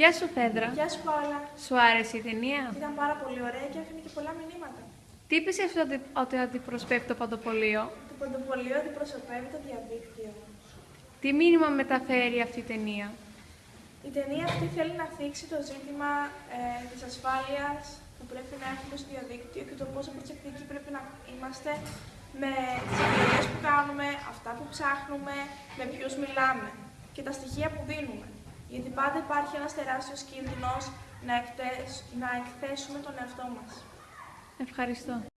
Γεια σου, Φέδρα. Γεια σου Παόλα. Σου άρεσε η ταινία; Ήταν πάρα πολύ ωραία και άφηνε και πολλά μηνύματα. Τι πιστεύεις ότι, ότι αντιπροσωπεύει το παντοπολείο; Το παντοπολείο αντιπροσωπεύει το διαδίκτυο. Τι μήνυμα μεταφέρει αυτή η ταινία; Η ταινία αυτή θέλει να θίξει το ζήτημα ε, της ασφάλειας που πρέπει να έχουμε στο διαδίκτυο και το πόσο προσεκτικοί πρέπει να είμαστε με τις επιλογές που κάνουμε, αυτά που ψάχνουμε, με ποιους μιλάμε και τα στοιχεία που δίνουμε. Γιατί πάντα υπάρχει ένας τεράστιος κίνδυνος να, εκτές, να εκθέσουμε τον εαυτό μας. Ευχαριστώ.